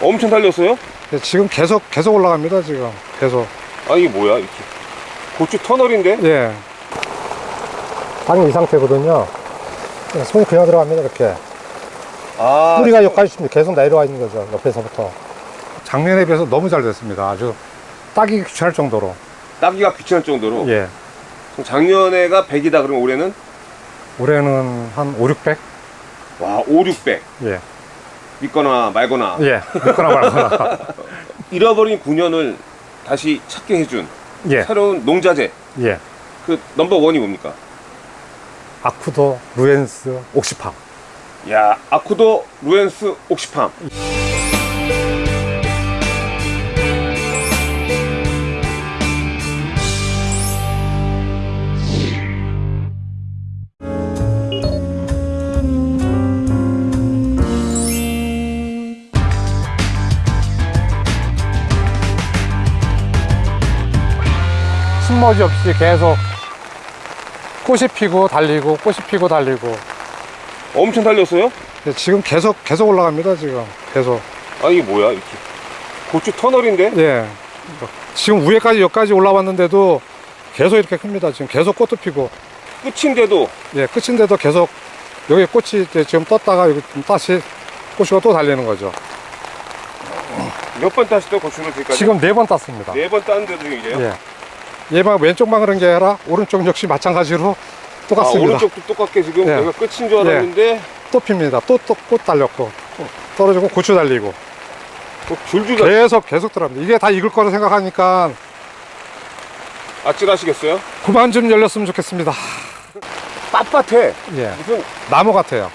엄청 달렸어요? 네, 지금 계속 계속 올라갑니다 지금. 계속. 아 이게 뭐야 이렇게. 고추 터널인데? 예. 땅이 이 상태거든요. 예, 손이 그냥 들어갑니다 이렇게. 아. 뿌리가 여기까지 있습니다. 계속 내려와 있는 거죠 옆에서부터. 작년에 비해서 너무 잘 됐습니다. 아주 따기 귀찮을 정도로. 따기가 귀찮을 정도로? 예. 그럼 작년에가 100이다 그러면 올해는 올해는 한 5, 600? 와 5, 600 예. 믿거나 말거나 예. 믿거나 말거나. 잃어버린 9년을 다시 찾게 해준 예. 새로운 농자재 예. 그 넘버 원이 뭡니까? 아쿠도, 루엔스, 옥시팜. 야 아쿠도 루엔스 옥시팜 숨머지 없이 계속 꽃이 피고 달리고 꽃이 피고 달리고. 엄청 달렸어요? 예, 지금 계속 계속 올라갑니다 지금. 계속. 아 이게 뭐야 이렇게. 고추 터널인데? 예. 지금 위에까지 여기까지 올라왔는데도 계속 이렇게 큽니다 지금. 계속 꽃도 피고. 끝인데도? 예 끝인데도 계속 여기 꽃이 이제 지금 떴다가 여기 좀 다시 꽃이가 또 달리는 거죠. 몇 번 따시죠 고추를 지금까지? 지금 네 번 땄습니다. 네번 따는데도 이래요? 예 얘만 왼쪽만 그런 게 아니라. 오른쪽 역시 마찬가지로 아 똑같습니다. 오른쪽도 똑같게 지금? 예. 여기가 끝인 줄 알았는데? 또 핍니다. 또 또 꽃 달렸고. 또 떨어지고 고추 달리고. 또 줄줄 다 계속 계속 들어갑니다. 이게 다 익을 거라 생각하니까 아찔하시겠어요? 그만 좀 열렸으면 좋겠습니다. 빳빳해. 예. 무슨 나무 같아요.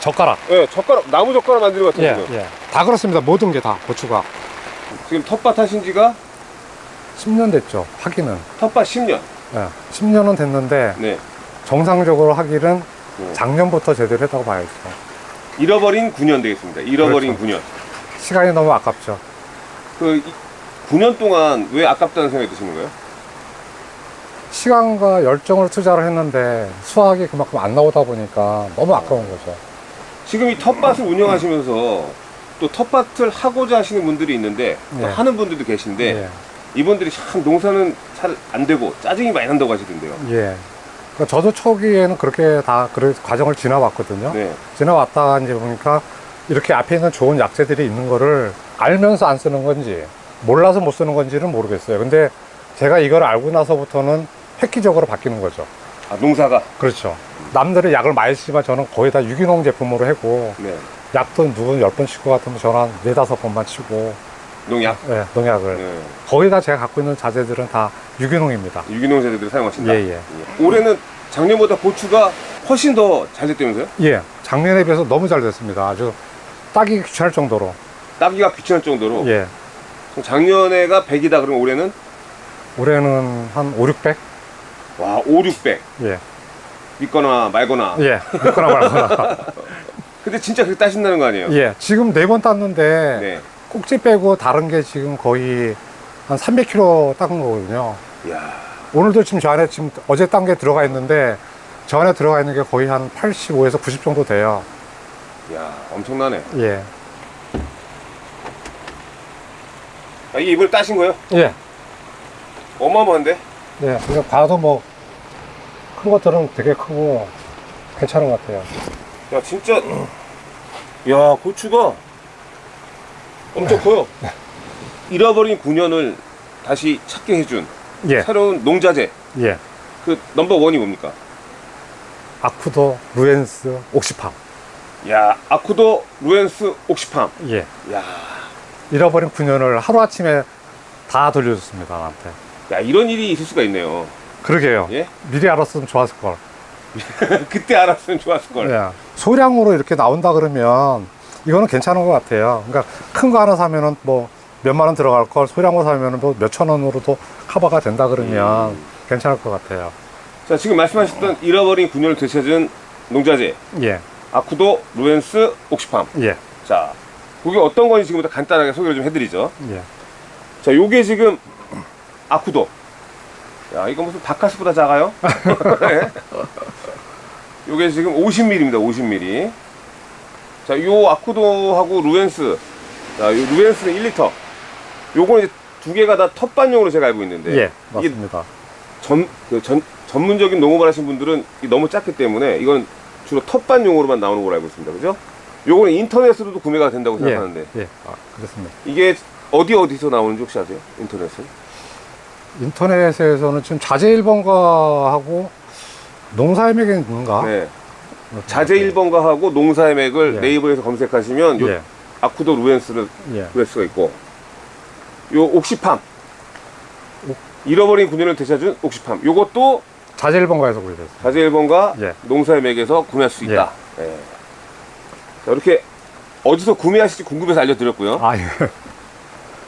젓가락. 예, 젓가락 나무 젓가락 만드는 것 같아요 지금 예예 다 그렇습니다. 모든 게 다 고추가. 지금 텃밭 하신 지가 10년 됐죠 하기는 텃밭 10년 예 10년은 됐는데 네 정상적으로 하기는 네. 작년부터 제대로 했다고 봐야죠 잃어버린 9년 되겠습니다 잃어버린 그렇죠. 9년 시간이 너무 아깝죠 그 이- 9년 동안 왜 아깝다는 생각이 드시는 거예요? 시간과 열정을 투자를 했는데 수확이 그만큼 안 나오다 보니까 너무 아까운 거죠 지금 이 텃밭을 운영하시면서 또 텃밭을 하고자 하시는 분들이 있는데 또 네. 하는 분들도 계신데 예. 이분들이 참 농사는 잘 안 되고 짜증이 많이 난다고 하시던데요 예. 그러니까 저도 초기에는 그렇게 다그 과정을 지나왔거든요. 네. 지나왔다가 이제 보니까 이렇게 앞에 있는 좋은 약재들이 있는 거를 알면서 안 쓰는 건지 몰라서 못 쓰는 건지는 모르겠어요. 근데 제가 이걸 알고 나서부터는 획기적으로 바뀌는 거죠. 아 농사가 그렇죠. 남들은 약을 많이 쓰지만 저는 거의 다 유기농 제품으로 하고 네 약도 누군 열번 치고 같으면 저는 한 네다섯 번만 치고 농약 예, 농약을 네. 거의 다 제가 갖고 있는 자재들은 다 유기농입니다. 유기농 재료들을 사용하신다 예, 예. 올해는 작년보다 고추가 훨씬 더 잘 됐다면서요? 예, 작년에 비해서 너무 잘 됐습니다. 아주 따기 귀찮을 정도로. 따기가 귀찮을 정도로 예, 그럼 작년에가 100이다 그러면 올해는 올해는 한 5, 600? 와 5, 600 예, 믿거나 말거나 예, 믿거나 말거나. 근데 진짜 그렇게 따신다는 거 아니에요? 예, 지금 네 번 땄는데 네. 꼭지 빼고 다른 게 지금 거의 한 300kg 딴 거거든요. 이야 오늘도 지금 저 안에 지금 어제 딴 게 들어가 있는데 저 안에 들어가 있는 게 거의 한 85에서 90 정도 돼요. 이야 엄청나네 예, 아, 이게 이번에 따신 거예요? 예, 어마어마한데? 예. 그러니까 봐도 뭐 큰 것들은 되게 크고 괜찮은 것 같아요. 야 진짜 야 고추가 엄청 커요 잃어버린 9년을 다시 찾게 해준 예, 새로운 농자재 예. 그 넘버 원이 뭡니까? 아쿠도, 루엔스, 옥시팜. 야 아쿠도 루엔스 옥시팜 예. 야, 잃어버린 9년을 하루아침에 다 돌려줬습니다, 나한테. 야 이런 일이 있을 수가 있네요 그러게요. 예? 미리 알았으면 좋았을 걸. 그때 알았으면 좋았을 걸 예. 소량으로 이렇게 나온다 그러면 이거는 괜찮은 것 같아요. 그러니까 큰 거 하나 사면은 뭐 몇만 원 들어갈 걸 소량으로 사면은 뭐 몇천 원으로도 커버가 된다 그러면 음. 괜찮을 것 같아요. 자 지금 말씀하셨던 잃어버린 9년을 되찾은 농자재 예. 아쿠도 루엔스 옥시팜 예. 자 그게 어떤 건지 지금부터 간단하게 소개를 좀 해드리죠 예. 자 요게 지금 아쿠도 야 이거 무슨 바카스보다 작아요? 네. 요게 지금 50mm입니다. 50mm. 자, 요 아쿠도하고 루엔스. 자, 요 루엔스는 1리터. 요거는 이제 두 개가 다 텃밭용으로 제가 알고 있는데. 예, 맞습니다. 전, 그 전, 전문적인 농업을 하신 분들은 너무 작기 때문에 이건 주로 텃밭용으로만 나오는 걸로 알고 있습니다. 그죠? 요거는 인터넷으로도 구매가 된다고 예, 생각하는데. 예, 아, 그렇습니다. 이게 어디 어디서 나오는지 혹시 아세요? 인터넷은? 인터넷에서는 지금 자재 1번가하고 농사의 맥인가? 네. 자재 1번가 하고 농사의 맥을 예. 네이버에서 검색하시면 요 예, 아쿠도 루엔스를 예. 구할 수가 있고 요 옥시팜 잃어버린 9년을 되찾은 옥시팜 요것도 자재 1번가에서 구입했어요. 자재 1번가 예. 농사의 맥에서 구매할 수 있다 예. 자, 이렇게 어디서 구매하실지 궁금해서 알려드렸고요 아, 예.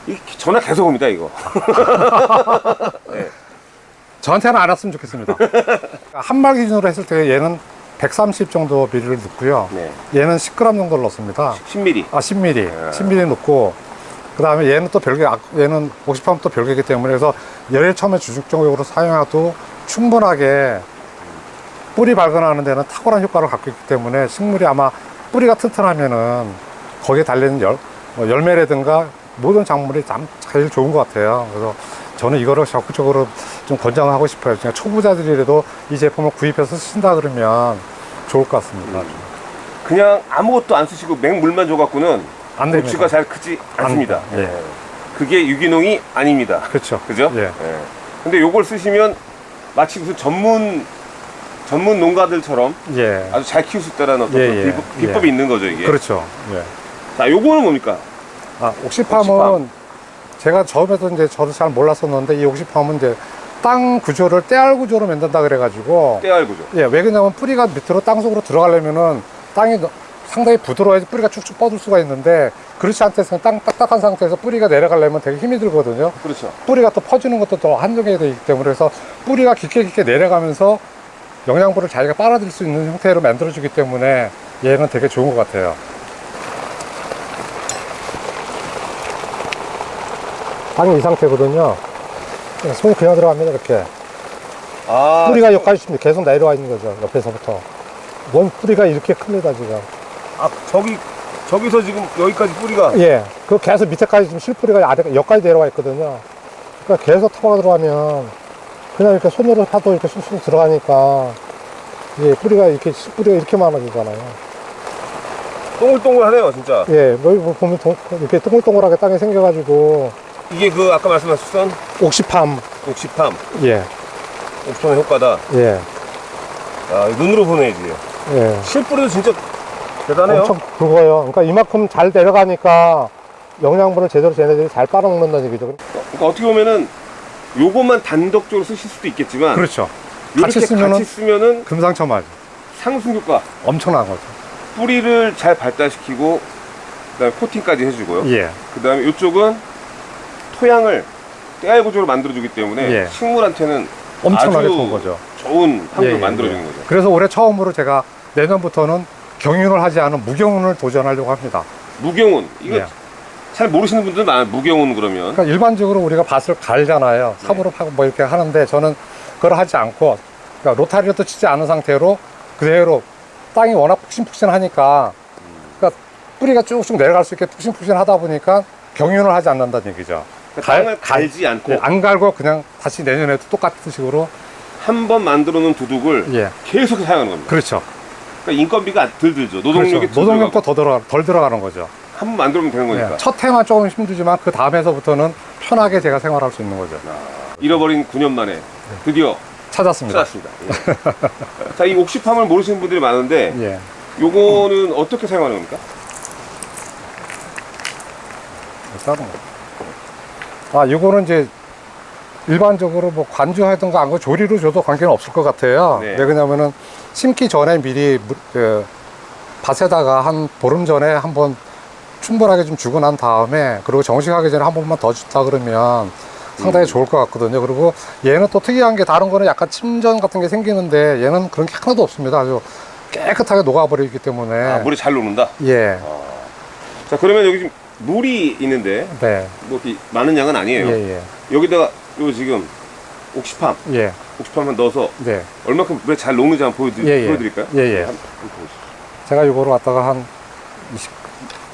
이 전화 계속 옵니다 이거 저한테는 안 왔으면 좋겠습니다. 한 말 기준으로 했을 때 얘는 130 정도 미리를 넣고요. 네. 얘는 10g 정도를 넣습니다. 10mm 아, 10mm. 예. 10mm 넣고, 그 다음에 얘는 또 별개, 아, 얘는 50팜 또 별개이기 때문에 그래서 얘를 처음에 주축적으로 사용해도 충분하게 뿌리 발견하는 데는 탁월한 효과를 갖고 있기 때문에 식물이 아마 뿌리가 튼튼하면은 거기에 달리는 열, 뭐 열매라든가 모든 작물이 참 제일 좋은 것 같아요. 그래서 저는 이거를 적극적으로 좀 권장하고 싶어요. 그냥 초보자들이라도 이 제품을 구입해서 쓰신다 그러면 좋을 것 같습니다. 그냥 아무것도 안 쓰시고 맹물만 줘갖고는 안. 고추가 잘 크지 않습니다 예. 예. 그게 유기농이 아닙니다 그렇죠. 그죠? 예. 예. 근데 요걸 쓰시면 마치 무슨 전문 전문 농가들처럼 예. 아주 잘 키울 수 있다는 어떤 예, 그런 예, 비법, 비법이 예. 있는 거죠 이게. 그렇죠. 예. 자, 요거는 뭡니까? 아, 옥시팜은 옥시팜. 제가 처음에도 이제 저도 잘 몰랐었는데 이 옥시팜은 이제 땅 구조를 떼알 구조로 만든다 그래가지고 떼알 구조. 예, 왜 그러냐면 뿌리가 밑으로 땅 속으로 들어가려면은 땅이 너- 상당히 부드러워야지 뿌리가 쭉쭉 뻗을 수가 있는데 그렇지 않대서 땅 딱딱한 상태에서 뿌리가 내려가려면 되게 힘이 들거든요. 그렇죠. 뿌리가 또 퍼지는 것도 더 한정이 되어 있기 때문에 그래서 뿌리가 깊게 깊게 내려가면서 영양분을 자기가 빨아들일 수 있는 형태로 만들어 주기 때문에 얘는 되게 좋은 것 같아요. 땅이 이 상태거든요. 손이 그냥 들어갑니다, 이렇게. 아, 뿌리가 여기까지 지금 계속 내려와 있는 거죠, 옆에서부터. 원 뿌리가 이렇게 큽니다, 지금. 아, 저기 저기서 지금 여기까지 뿌리가 예. 그 계속 밑에까지 지금 실뿌리가 아래, 여기까지 내려와 있거든요. 그러니까 계속 터가 들어가면 그냥 이렇게 손으로 파도 이렇게 쑥쑥 들어가니까 예, 뿌리가 이렇게, 뿌리가 이렇게 많아지잖아요. 동글동글하네요, 진짜. 예, 여기 보면 동- 이렇게 동글동글하게 땅이 생겨가지고 이게 그 아까 말씀하셨던 옥시팜, 옥시팜, 예, 옥시팜의 효과다. 예, 아, 눈으로 보내야지. 예. 실뿌리도 진짜 대단해요. 엄청 굵어요. 그러니까 이만큼 잘 내려가니까 영양분을 제대로 쟤네들이 잘 빨아먹는다는 얘기죠. 그러니까 어떻게 보면은 요것만 단독적으로 쓰실 수도 있겠지만 그렇죠. 같이 쓰면은 같이 쓰면은 금상첨화죠. 상승 효과, 엄청난 거죠. 뿌리를 잘 발달시키고 그다음에 코팅까지 해주고요. 예. 그 다음에 이쪽은 토양을 떼알 구조로 만들어주기 때문에 예. 식물한테는 엄청나게 좋은 거죠. 좋은 환경을 예, 예, 만들어주는 예. 거죠. 그래서 올해 처음으로 제가 내년부터는 경윤을 하지 않은 무경운을 도전하려고 합니다. 무경운 이거 예. 잘 모르시는 분들 많아요. 무경운 그러면 그러니까 일반적으로 우리가 밭을 갈잖아요. 네. 삽으로 파고 뭐 이렇게 하는데 저는 그걸 하지 않고 그러니까 로타리도 치지 않은 상태로 그대로 땅이 워낙 푹신푹신하니까 그러니까 뿌리가 쭉쭉 내려갈 수 있게 푹신푹신하다 보니까 경윤을 하지 않는다는 얘기죠. 그러니까 갈- 땅을 갈지 않고 예, 안 갈고 그냥 다시 내년에도 똑같은 식으로 한 번 만들어 놓은 두둑을 예 계속 사용하는 겁니다. 그렇죠. 그러니까 인건비가 덜 들죠. 노동력이 그렇죠. 노동력도 더 들어가 덜 들어가는 거죠. 한 번 만들면 되는 거니까. 예, 첫 해만 조금 힘들지만 그 다음에서부터는 편하게 제가 생활할 수 있는 거죠. 잃어버린 9년 만에 드디어 찾았습니다. 찾았습니다. 예. 자, 이 옥시팜을 모르시는 분들이 많은데 예. 요거는 어떻게 사용하는 겁니까? 다른 거. 아, 이거는 이제 일반적으로 뭐 관주하든가 안거 조리로 줘도 관계는 없을 것 같아요. 네. 왜 그러냐면은 심기 전에 미리 물- 그 밭에다가 한 보름 전에 한번 충분하게 좀 주고 난 다음에 그리고 정식하기 전에 한 번만 더 주다 그러면 상당히 좋을 것 같거든요. 그리고 얘는 또 특이한 게 다른 거는 약간 침전 같은 게 생기는데 얘는 그런 게 하나도 없습니다. 아주 깨끗하게 녹아버리기 때문에 아, 물이 잘 녹는다. 예, 자, 그러면 여기 지금 물이 있는데 네, 뭐 이렇게 많은 양은 아니에요. 예, 예, 여기다가 요 지금 옥시팜 예, 고추판만 넣어서 네. 얼마큼 물에 잘 녹는지 한번 보여드, 예, 예. 보여드릴까요? 예, 예. 한번 보여주시죠. 제가 이거로 갖다가 한 20,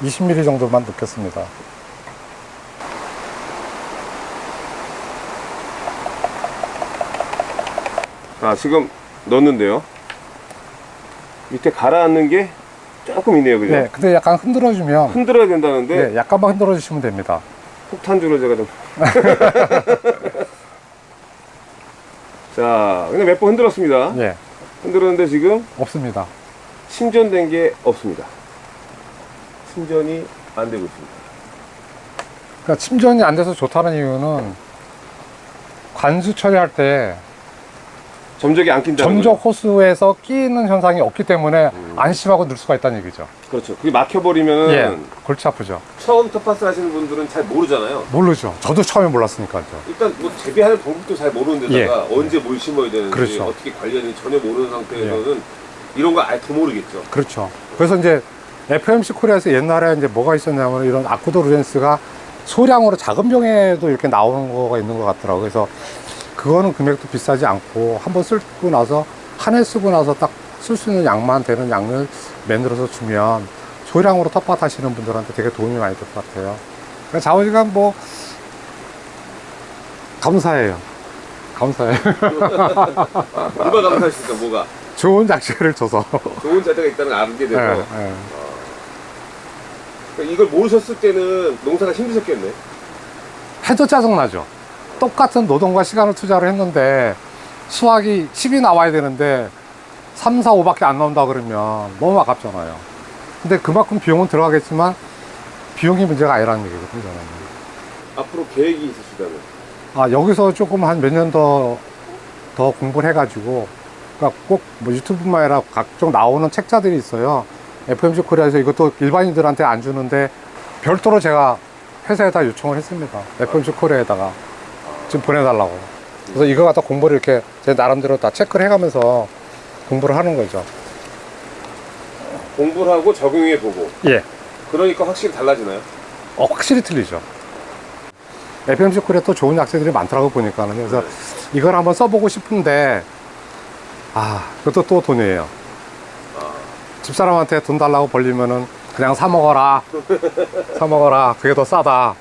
20mm 정도만 넣겠습니다. 아 지금 넣었는데요. 밑에 가라앉는 게 조금 있네요, 그죠? 네. 근데 약간 흔들어주면, 흔들어야 된다는데 네, 약간만 흔들어 주시면 됩니다. 폭탄주를 제가 좀. 자, 근데 몇 번 흔들었습니다. 예. 흔들었는데 지금 없습니다. 침전된 게 없습니다. 침전이 안 되고 있습니다. 그러니까 침전이 안 돼서 좋다는 이유는 관수 처리할 때 점적이 안 낀다는 점적 거죠? 호수에서 끼는 현상이 없기 때문에 음. 안심하고 넣을 수가 있다는 얘기죠. 그렇죠. 그게 막혀버리면 예. 골치 아프죠. 처음 텃밭을 하시는 분들은 잘 모르잖아요. 모르죠. 저도 처음에 몰랐으니까요. 일단 뭐 재배하는 방법도 잘 모르는 데다가 언제 뭘 심어야 되는지 예. 그렇죠. 어떻게 관리하는지 전혀 모르는 상태에서는 이런 거 아예 더 모르겠죠. 그렇죠. 그래서 이제 FMC 코리아에서 옛날에 이제 뭐가 있었냐면 이런 아쿠도 루젠스가 소량으로 작은 병에도 이렇게 나오는 거가 있는 것 같더라고요. 그래서 그거는 금액도 비싸지 않고 한번 쓰고 나서 한 해 쓰고 나서 딱 쓸 수 있는 양만 되는 양을 만들어서 주면 소량으로 텃밭 하시는 분들한테 되게 도움이 많이 될 것 같아요. 그러니까 자원시간 뭐 감사해요. 감사해요. 뭐가 감사하십니까? 뭐가 좋은 작시를 줘서. 좋은 자세가 있다는 걸 알게 돼서 예, 예. 그러니까 이걸 모르셨을 때는 농사가 힘드셨겠네. 해도 짜증나죠. 똑같은 노동과 시간을 투자를 했는데 수확이 10이 나와야 되는데 3, 4, 5밖에 안 나온다 그러면 너무 아깝잖아요. 근데 그만큼 비용은 들어가겠지만 비용이 문제가 아니라는 얘기거든요. 저는. 앞으로 계획이 있으시다면 아, 여기서 조금 한 몇 년 더, 더 공부를 해가지고, 그러니까 꼭뭐 유튜브뿐만 아니라 각종 나오는 책자들이 있어요. FMC 코리아에서 이것도 일반인들한테 안 주는데, 별도로 제가 회사에다 요청을 했습니다. FMC 코리아에다가. 지금 보내달라고. 그래서 이거 갖다 공부를 이렇게 제 나름대로 다 체크를 해가면서 공부를 하는 거죠. 공부를 하고 적용해 보고 예. 그러니까 확실히 달라지나요? 어, 확실히 틀리죠. FMC 코리아 또 좋은 약재들이 많더라고 보니까는. 그래서 네. 이걸 한번 써보고 싶은데, 아, 그것도 또 돈이에요. 집사람한테 돈 달라고 벌리면은 그냥 사 먹어라. 사 먹어라. 그게 더 싸다.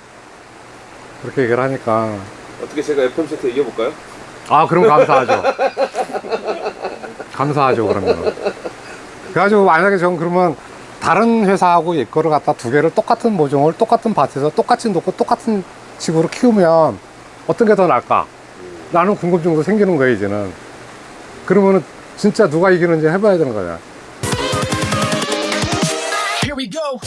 그렇게 얘기를 하니까. 어떻게 제가 FMC한테 이겨볼까요? 아, 그럼 감사하죠. 감사하죠, 그러면. 그래가지고 만약에 전 그러면 다른 회사하고 이거를 갖다 두 개를 똑같은 모종을 똑같은 밭에서 똑같이 놓고 똑같은 식으로 키우면 어떤 게 더 나을까? 나는 궁금증도 생기는 거예요, 이제는. 그러면은 진짜 누가 이기는지 해봐야 되는 거냐. Here we go.